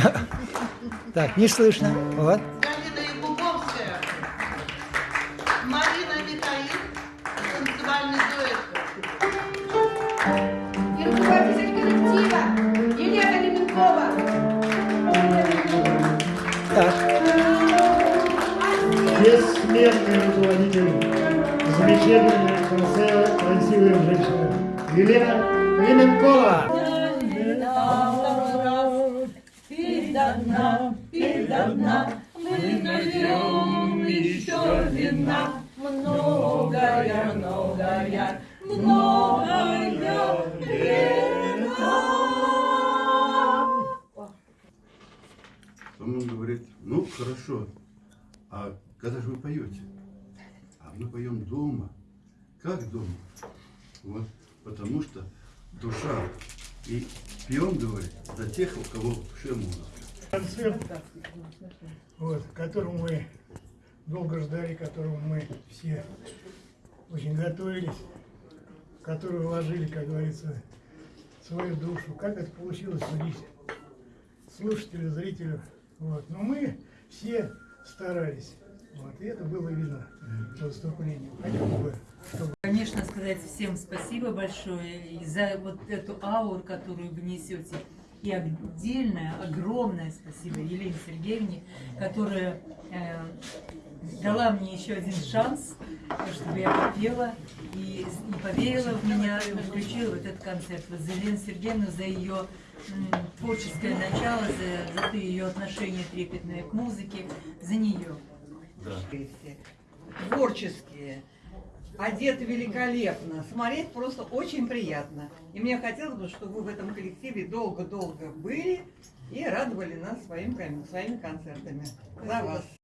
Так, не слышно. Вот. Галина Якубовская, Марина Михаил, танцевальный дуэт. И руководитель коллектива Елена Леменкова. Так, бессмертный руководитель, замечательная, красивая, красивая женщина. Елена Леменкова. Он говорит, ну хорошо, а когда же вы поете? А мы поем дома. Как дома? Вот, потому что душа. И пьем, говорит, за тех, у кого в душе музыка. Концерт, вот, которому мы долго ждали, которому мы все очень готовились, в который вложили, как говорится, свою душу. Как это получилось, судить слушателю, зрителю. Вот. Но мы все старались. Вот. И это было видно по выступлению. Хотелось Конечно, сказать всем спасибо большое и за вот эту ауру, которую вы несете. И отдельное, огромное спасибо Елене Сергеевне, которая э, дала мне еще один шанс, чтобы я попела и, и поверила в меня, и включила вот этот концерт. Вот за Елену Сергеевну, за ее творческое начало, за, за ее отношение трепетное к музыке, за нее. творческие, одеты великолепно, смотреть просто очень приятно. И мне хотелось бы, чтобы вы в этом коллективе долго-долго были и радовали нас своим, своими концертами. За вас.